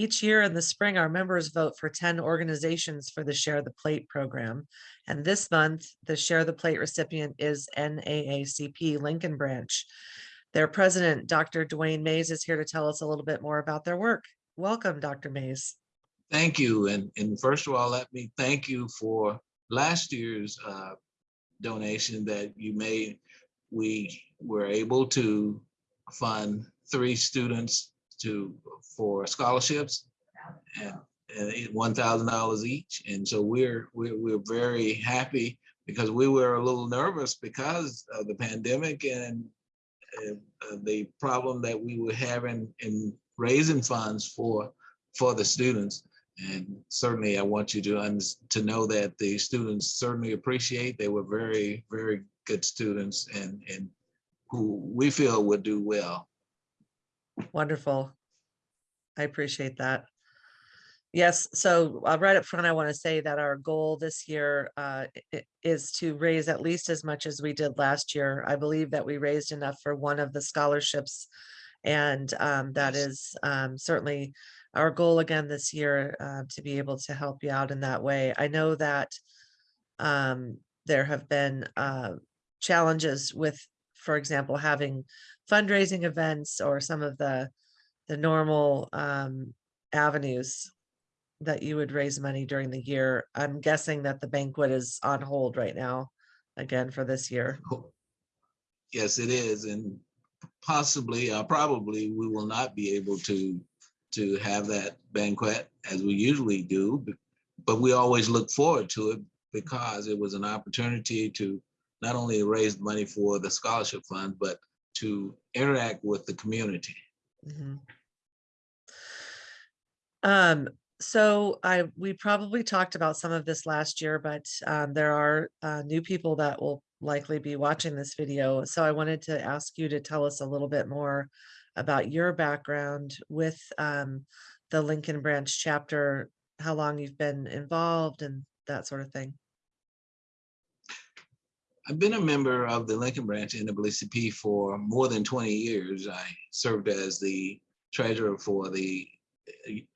Each year in the spring, our members vote for 10 organizations for the Share the Plate program. And this month, the Share the Plate recipient is NAACP Lincoln Branch. Their president, Dr. Dwayne Mays, is here to tell us a little bit more about their work. Welcome, Dr. Mays. Thank you. And, and first of all, let me thank you for last year's uh, donation that you made. We were able to fund three students to for scholarships and, and one thousand dollars each. And so we're, we're we're very happy because we were a little nervous because of the pandemic and uh, the problem that we were having in raising funds for for the students. And certainly I want you to, to know that the students certainly appreciate, they were very, very good students and, and who we feel would do well. Wonderful. I appreciate that. Yes, so uh, right up front, I want to say that our goal this year uh, is to raise at least as much as we did last year. I believe that we raised enough for one of the scholarships and um, that is um, certainly our goal again this year uh, to be able to help you out in that way. I know that um, there have been uh, challenges with, for example, having fundraising events or some of the the normal um, avenues that you would raise money during the year. I'm guessing that the banquet is on hold right now, again for this year. Yes, it is, and possibly, uh, probably, we will not be able to to have that banquet as we usually do, but we always look forward to it because it was an opportunity to not only raise money for the scholarship fund, but to interact with the community. Mm -hmm. Um, so I we probably talked about some of this last year, but um, there are uh, new people that will likely be watching this video. So I wanted to ask you to tell us a little bit more about your background with um, the Lincoln Branch chapter, how long you've been involved and that sort of thing. I've been a member of the Lincoln Branch in the NAACP for more than 20 years. I served as the treasurer for the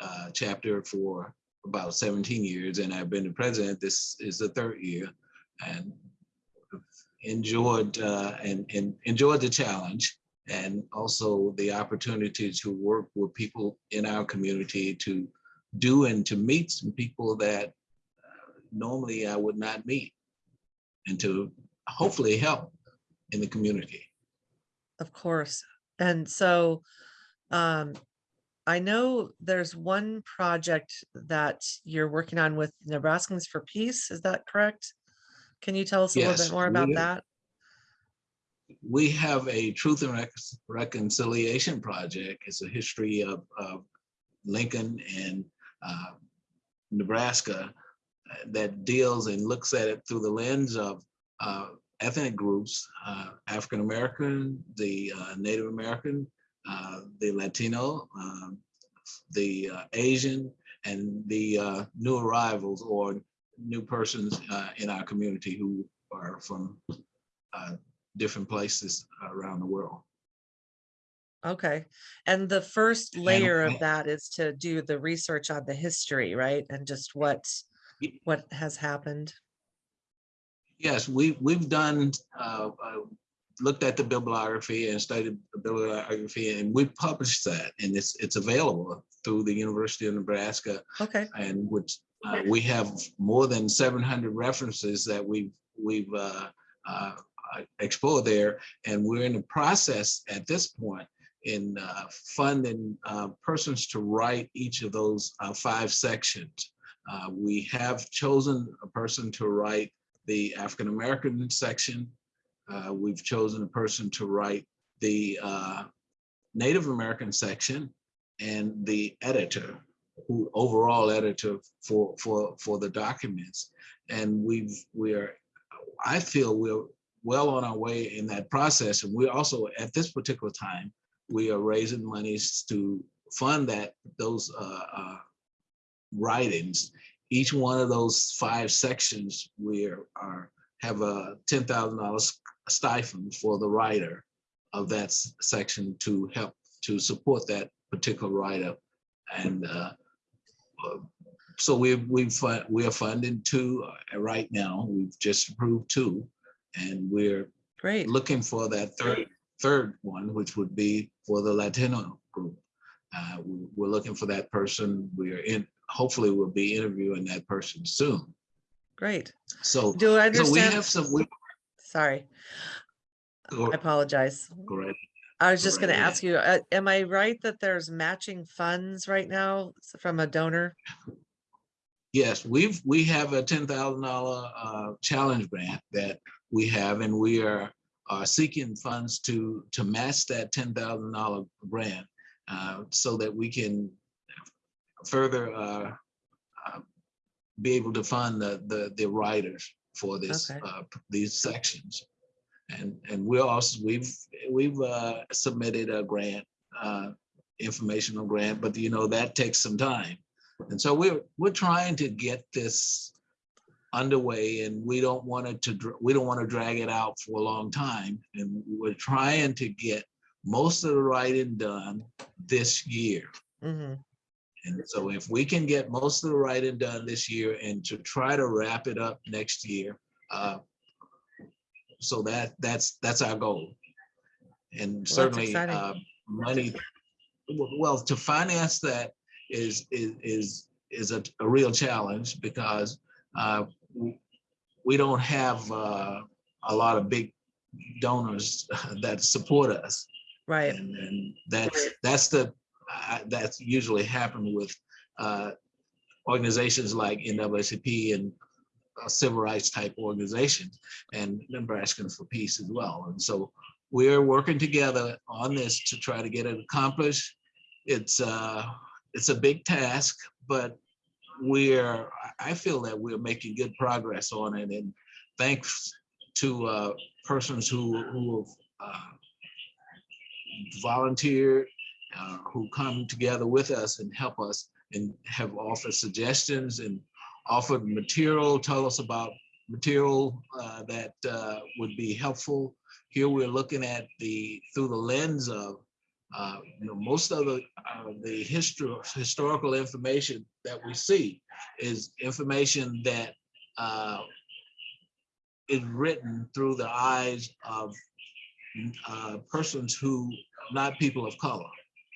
uh, chapter for about 17 years, and I've been the president. This is the third year, and enjoyed uh, and, and enjoyed the challenge, and also the opportunity to work with people in our community to do and to meet some people that uh, normally I would not meet, and to hopefully help in the community. Of course, and so um, I know there's one project that you're working on with Nebraskans for Peace. Is that correct? Can you tell us a Yes, little bit more about we- that? We have a Truth and Rec- Reconciliation Project. It's a history of, of Lincoln and uh, Nebraska uh, that deals and looks at it through the lens of uh, ethnic groups, uh, African American, the uh, Native American, uh, the Latino, um, the uh, Asian, and the uh, new arrivals or new persons uh, in our community who are from uh, different places around the world. Okay, and the first layer of that is to do the research on the history, right? And just what, what has happened. Yes, we, we've done, uh, uh, looked at the bibliography and studied the bibliography and we published that and it's, it's available through the University of Nebraska Okay, and which uh, we have more than 700 references that we've, we've uh, uh, explored there. And we're in the process at this point in uh, funding uh, persons to write each of those uh, five sections. Uh, we have chosen a person to write the African American section. Uh, we've chosen a person to write the uh, Native American section and the editor, who overall editor for for for the documents. And we've we are, I feel we're well on our way in that process. And we're also at this particular time, we are raising monies to fund that those uh, uh, writings each one of those five sections we are, have a ten thousand dollars stipend for the writer of that section to help to support that particular writer And uh, uh, so we, we we are funding two uh, right now. We've just approved two. And we're Great. looking for that third, third one, which would be for the Latino group. Uh, We're looking for that person. We are in, hopefully we'll be interviewing that person soon. Great. So, Do I understand? so we have some, we, Sorry, go- I apologize. go right I was just Go gonna ask you, uh, am I right that there's matching funds right now from a donor? Yes, we've, we have a ten thousand dollar uh challenge grant that we have and we are are seeking funds to to match that ten thousand dollar grant uh so that we can further uh uh, be able to fund the the the writers for this Okay. uh these sections. And and we're also, we've we've uh submitted a grant uh informational grant, but you know, that takes some time. And so we're, we're trying to get this underway and we don't want it to, we don't want to drag it out for a long time. And we're trying to get most of the writing done this year. Mhm. And so if we can get most of the writing done this year and to try to wrap it up next year, uh, so that, that's, that's our goal. And certainly, uh, money, well, to finance that is, is, is, is a, a real challenge because, uh, we don't have, uh, a lot of big donors that support us. Right, And, and that's, that's the, uh, that's usually happened with, uh, organizations like NAACP and uh, civil rights type organizations and Nebraska for Peace as well. And so we're working together on this to try to get it accomplished. It's, uh, it's a big task, but we're, I I feel that we're making good progress on it and thanks to, uh, persons who, who have, uh, volunteered, uh, who come together with us and help us and have offered suggestions and offered material, tell us about material uh, that uh, would be helpful. Here we're looking at the, through the lens of, uh, you know, most of the, uh, the history, historical information that we see is information that uh, is written through the eyes of persons who, not people of color.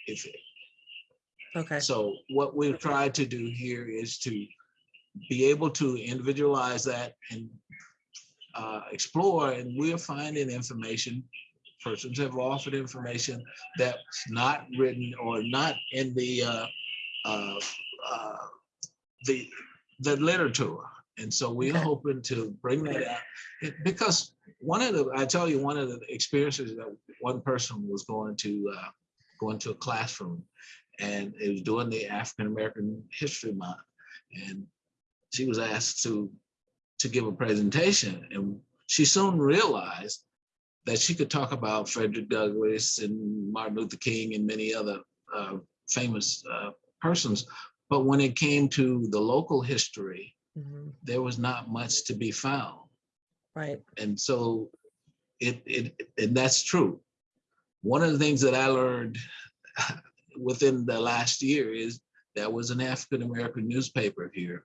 If, okay, so what we've tried to do here is to be able to individualize that and uh, explore, and we're finding information. Persons have offered information that's not written or not in the uh, uh, uh, the the literature. And so we're Okay. hoping to bring that out It- because one of the, I tell you, one of the experiences that one person was going to uh, going to a classroom and it was during the African American History Month, and she was asked to to give a presentation, and she soon realized that she could talk about Frederick Douglass and Martin Luther King and many other uh, famous uh, persons, but when it came to the local history, mhm, there was not much to be found, right, and so it it and that's true. One of the things that I learned within the last year is there was an African American newspaper here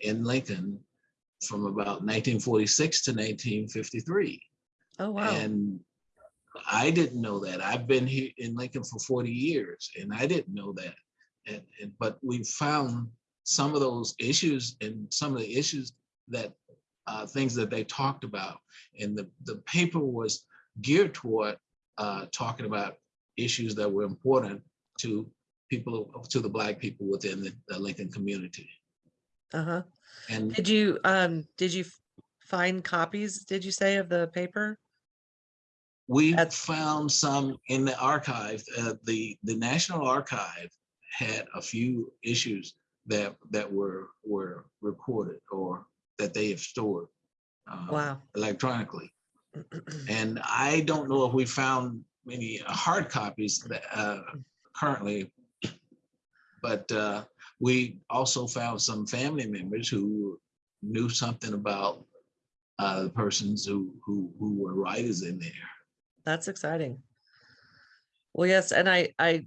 in Lincoln from about 1946 to 1953. oh, wow, And I didn't know that. I've been here in Lincoln for 40 years and I didn't know that. And, and but we found some of those issues and some of the issues that uh, things that they talked about. And the, the paper was geared toward uh, talking about issues that were important to people, to the Black people within the, the Lincoln community. uh-huh. And Did you, um, did you find copies, did you say, of the paper? We That's- found some in the archive, uh, the, the National Archive had a few issues that, that were, were recorded or that they have stored uh, Wow, electronically. And I don't know if we found many hard copies that, uh, currently. But uh, we also found some family members who knew something about uh, the persons who, who, who were writers in there. that's exciting. Well, yes, and I, I,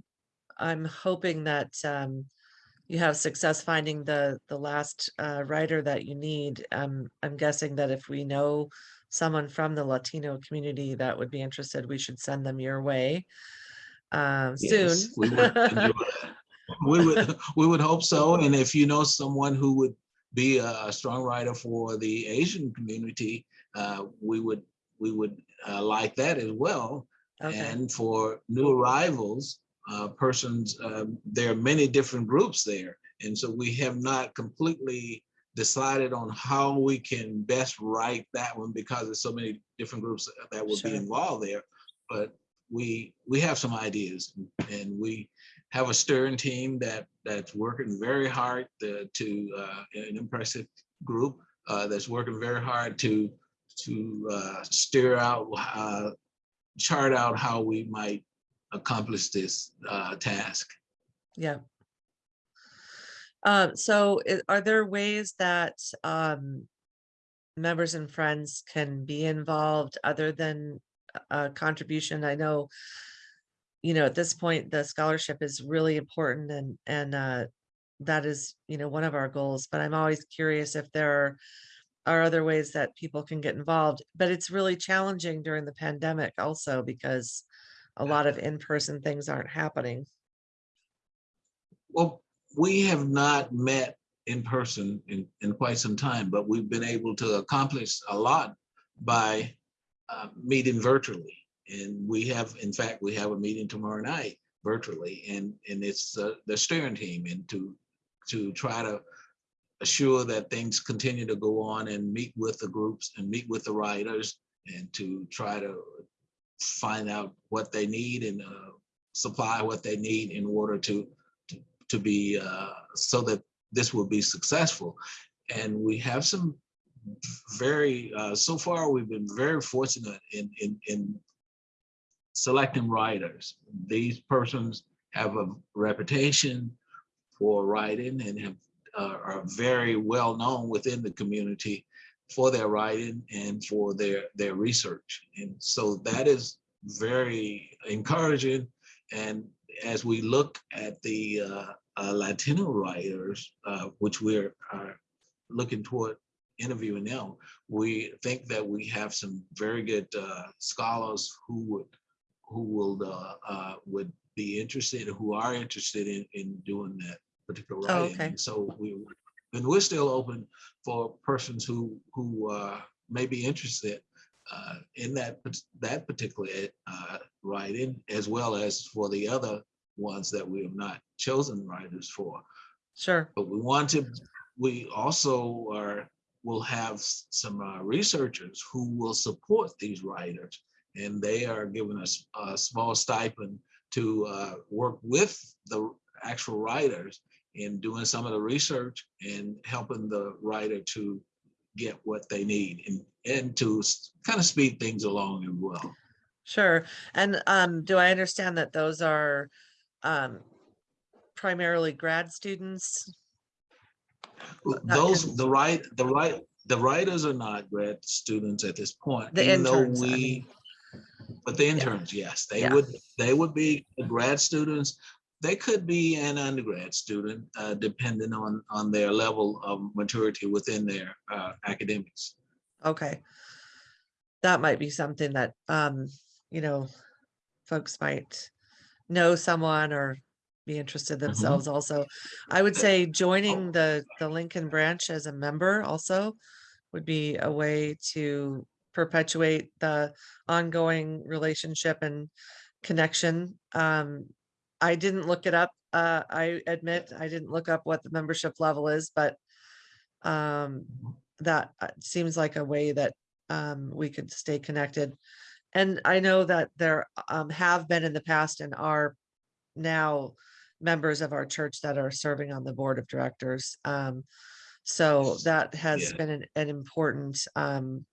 I'm hoping that um, you have success finding the, the last uh, writer that you need. Um, I'm guessing that if we know someone from the Latino community that would be interested, we should send them your way uh, soon. We would enjoy. We would, we would hope so. And if you know someone who would be a a strong writer for the Asian community, uh, we would, we would uh, like that as well. Okay, And for new arrivals, uh, persons, um, there are many different groups there. And so we have not completely decided on how we can best write that one because there's so many different groups that would be involved there. But we, we have some ideas and we have a steering team that, that's working very hard to, to, uh, an impressive group, uh, that's working very hard to, to, uh, steer out, uh, chart out how we might accomplish this uh, task. yeah. Um, so are there ways that um, members and friends can be involved other than a contribution? I know, you know, at this point, the scholarship is really important and, and uh, that is, you know, one of our goals, but I'm always curious if there are are other ways that people can get involved, but it's really challenging during the pandemic also because a lot of in-person things aren't happening. Well, we have not met in person in, in quite some time, but we've been able to accomplish a lot by uh, meeting virtually. And we have, in fact, we have a meeting tomorrow night virtually and, and it's uh, the steering team and to, to try to assure that things continue to go on and meet with the groups and meet with the writers and to try to find out what they need and uh, supply what they need in order to to, be uh, so that this will be successful. And we have some very uh, so far we've been very fortunate in in in selecting writers. These persons have a reputation for writing and have uh, are very well known within the community for their writing and for their their research. And so that is very encouraging. And as we look at the uh, uh, Latino writers, uh, which we're are looking toward interviewing them, we think that we have some very good uh, scholars who would who will uh, uh, would be interested, who are interested in in doing that particular Oh, writing. okay. And so we and we're still open for persons who who uh, may be interested uh, in that that particular uh, writing, as well as for the other ones that we have not chosen writers for. Sure, But we want to, we also are, will have some uh, researchers who will support these writers. And they are giving us a small stipend to uh, work with the actual writers in doing some of the research and helping the writer to get what they need and, and to kind of speed things along as well. sure. And um, do I understand that those are um, primarily grad students? Those, the right, the right, the writers are not grad students at this point. The even though interns, I we- mean. But the interns, yes, they Yeah. would, they would be grad students. They could be an undergrad student, uh, depending on, on their level of maturity within their, uh, academics. Okay. That might be something that, um, you know, folks might know someone or be interested themselves also. I would say joining the, the Lincoln branch as a member also would be a way to perpetuate the ongoing relationship and connection. Um, I didn't look it up. Uh, I admit I didn't look up what the membership level is, but um, that uh, seems like a way that um, we could stay connected. And I know that there um, have been in the past and are now members of our church that are serving on the board of directors. Um, so that has Yeah. been an, an important um,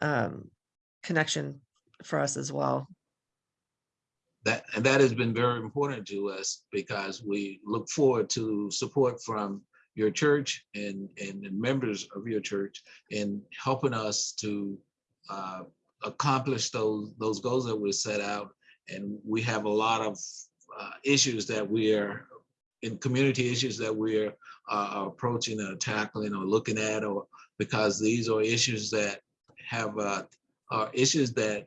um, connection for us as well. That, and that has been very important to us because we look forward to support from your church and, and the members of your church in helping us to uh, accomplish those, those goals that we set out. And we have a lot of uh, issues that we are, in community issues that we're uh, approaching or tackling or looking at, or because these are issues that have, uh, are issues that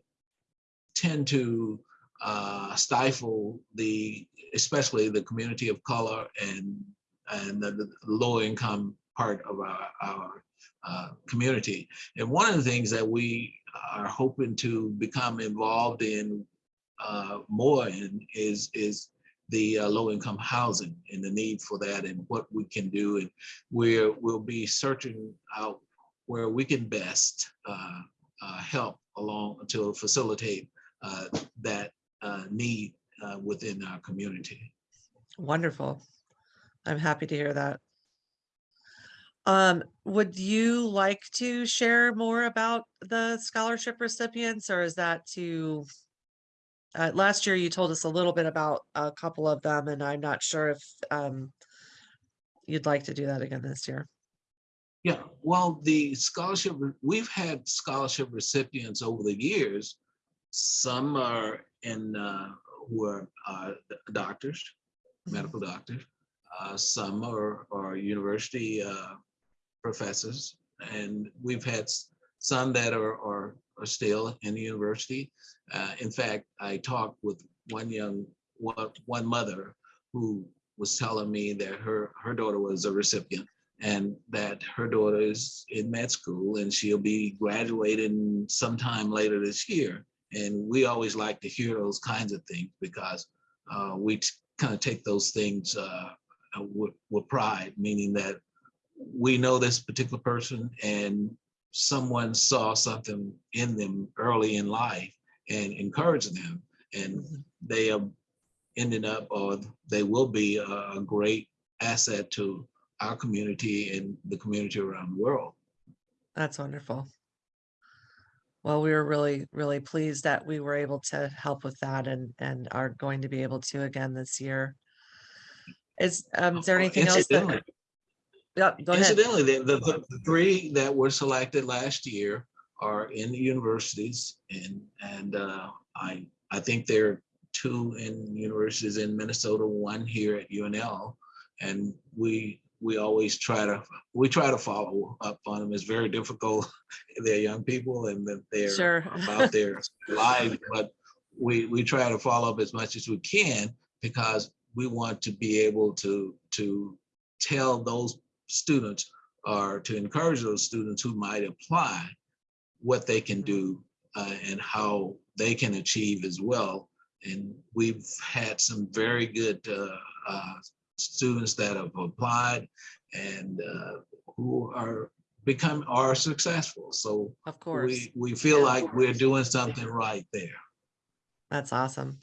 tend to uh, stifle the, especially the community of color and, and the, the low income part of our, our uh, community. And one of the things that we are hoping to become involved in uh, more in is, is the uh, low income housing and the need for that and what we can do. And we're, we'll be searching out where we can best uh, uh, help along to facilitate uh, that uh, need within our community. Wonderful. I'm happy to hear that. Um, would you like to share more about the scholarship recipients or is that to? Uh, last year you told us a little bit about a couple of them and I'm not sure if, um, you'd like to do that again this year. Yeah, well, the scholarship, we've had scholarship recipients over the years. Some are in, uh, who are uh, doctors, medical doctors. Uh, Some are, are university uh, professors. And we've had some that are, are, are still in the university. Uh, In fact, I talked with one young, one, mother who was telling me that her, her daughter was a recipient and that her daughter is in med school and she'll be graduating sometime later this year. And we always like to hear those kinds of things because uh, we kind of take those things uh, with, with pride, meaning that we know this particular person and someone saw something in them early in life and encouraged them and they are ending up or they will be a, a great asset to our community and the community around the world. That's wonderful. Well, we were really, really pleased that we were able to help with that and, and are going to be able to again this year. Is, um, is there Uh, anything else that? Incidentally- Yep, go ahead. Incidentally, the, the, the three that were selected last year are in the universities and, and uh, I, I think there are two in universities in Minnesota, one here at UNL. And we, we always try to, we try to follow up on them. It's very difficult. They're young people and that they're Sure. about their lives, but we, we try to follow up as much as we can because we want to be able to, to tell those students or to encourage those students who might apply what they can do uh, and how they can achieve as well. And we've had some very good uh, uh, students that have applied and uh, who are become are successful. So Of course, we, we feel Yeah. like we're doing something right there. that's awesome.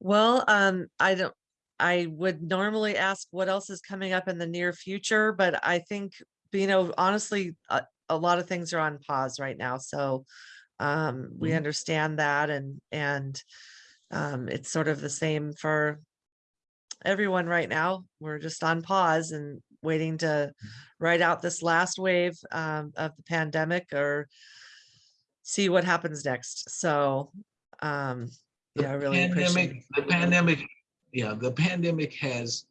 Well, um, I don't, I would normally ask what else is coming up in the near future, but I think, you know, honestly, a, a lot of things are on pause right now, so um, we Mhm. understand that and, and um, it's sort of the same for everyone right now. We're just on pause and waiting to ride out this last wave um, of the pandemic or see what happens next. So, um, The yeah, I really appreciate. pandemic, the pandemic, yeah, the pandemic has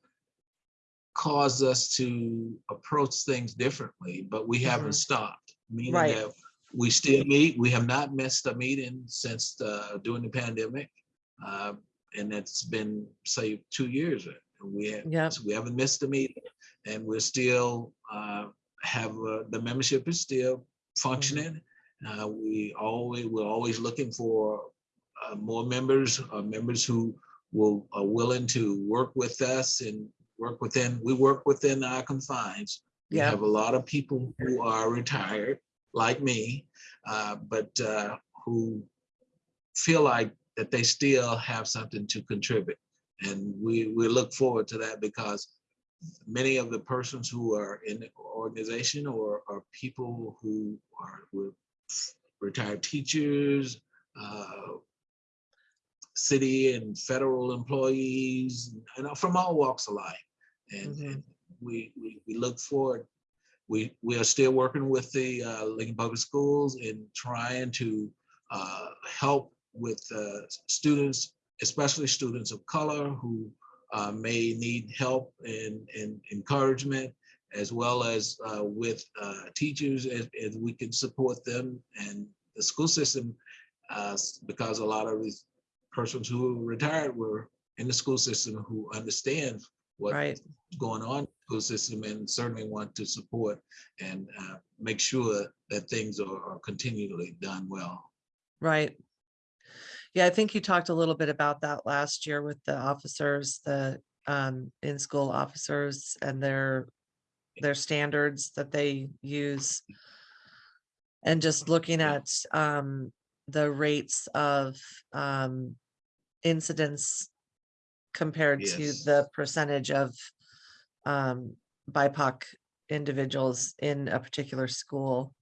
caused us to approach things differently, but we haven't Mhm. stopped. Meaning Right. that we still meet, we have not missed a meeting since uh, during the pandemic. Uh, And it's been, say, two years. We have, Yep. we haven't missed a meeting and we're still uh, have, uh, the membership is still functioning. Uh, We always, we're always looking for uh, more members, members who will, are willing to work with us and work within, we work within our confines. We Yeah. have a lot of people who are retired, like me, uh, but uh, who feel like that they still have something to contribute. And we, we look forward to that because many of the persons who are in the organization or are people who are retired teachers, uh, city and federal employees, and from all walks of life. And, Mhm. and we, we, we look forward. We, we are still working with the uh, Lincoln Public Schools and trying to uh, help with uh, students especially students of color who uh, may need help and, and encouragement, as well as uh, with uh, teachers, as, as we can support them and the school system, uh, because a lot of these persons who retired were in the school system who understand what's Right, going on in the school system and certainly want to support and uh, make sure that things are, are continually done well. right. Yeah, I think you talked a little bit about that last year with the officers, the um in-school officers and their their standards that they use. And just looking at um the rates of um incidents compared to Yes. the percentage of um BIPOC individuals in a particular school.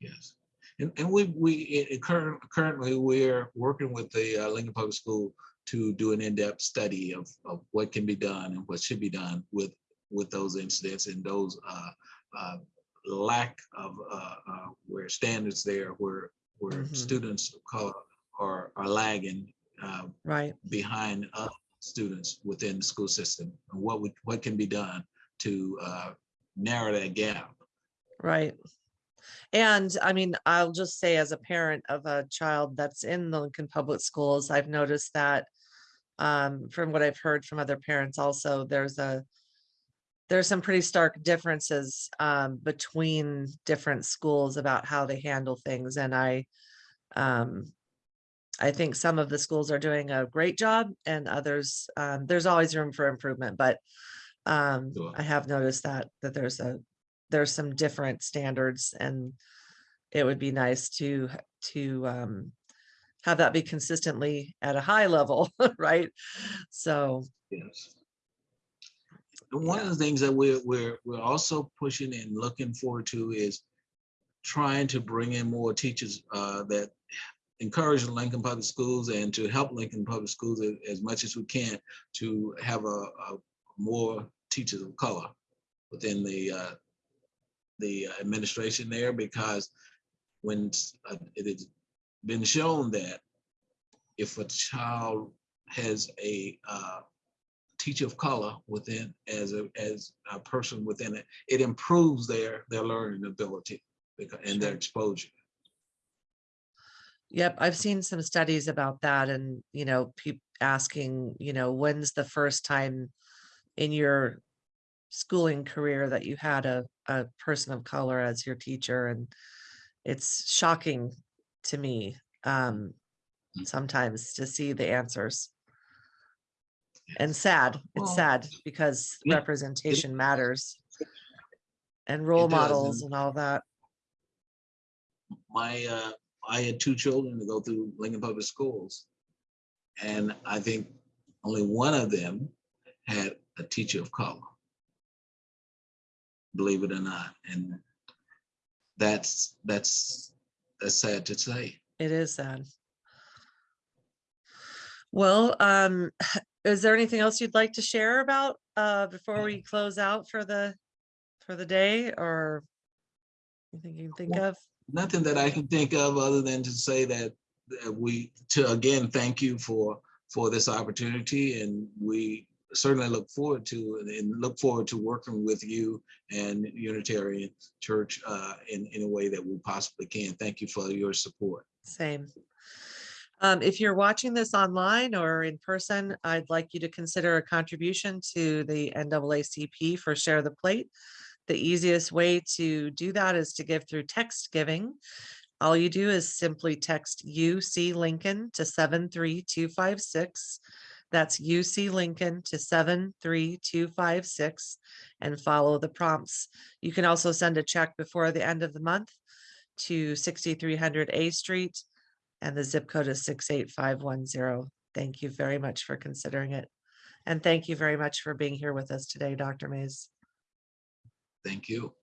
Yes. And, and we, we, i- i- current, currently, we're working with the uh, Lincoln Public School to do an in-depth study of, of what can be done and what should be done with, with those incidents and those uh, uh, lack of, uh, uh, where standards there, where, where Mhm. students of color are, are lagging uh, Right, behind other students within the school system. And what would, what can be done to uh, narrow that gap? right. And I mean, I'll just say as a parent of a child that's in the Lincoln Public Schools, I've noticed that um, from what I've heard from other parents also, there's a there's some pretty stark differences um, between different schools about how they handle things. And I um, I think some of the schools are doing a great job and others, um, there's always room for improvement, but um, Sure. I have noticed that, that there's a, there's some different standards and it would be nice to, to um, have that be consistently at a high level, right? So, Yes. And one of the things that we're, we're, we're also pushing and looking forward to is trying to bring in more teachers uh, that encourage Lincoln Public Schools and to help Lincoln Public Schools a- as much as we can to have a, a more teachers of color within the, uh, the administration there, because when uh, it has been shown that if a child has a uh, teacher of color within as a as a person within it, it improves their their learning ability because and their exposure. Yep, I've seen some studies about that and, you know, people asking, you know, when's the first time in your schooling career that you had a, a person of color as your teacher and it's shocking to me um Mm. sometimes to see the answers. And sad, it's sad because representation matters. And role models and- and all that. My uh, I had two children to go through Lincoln Public Schools, and I think only one of them had a teacher of color. Believe it or not, and that's that's that's sad to say. It is sad. Well, um, is there anything else you'd like to share about, uh, before we close out for the, for the day or? Anything you can think Well, of? Nothing that I can think of other than to say that that we, to again, thank you for, for this opportunity and we certainly look forward to, and look forward to working with you and Unitarian Church uh, in, in a way that we possibly can. Thank you for your support. Same. Um, if you're watching this online or in person, I'd like you to consider a contribution to the NAACP for Share the Plate. The easiest way to do that is to give through text giving. All you do is simply text UC Lincoln to seven three two five six. That's UC Lincoln to seven three two five six and follow the prompts. You can also send a check before the end of the month to sixty-three hundred A Street and the zip code is six eight five one zero. Thank you very much for considering it. And thank you very much for being here with us today, Dr. Mays. Thank you.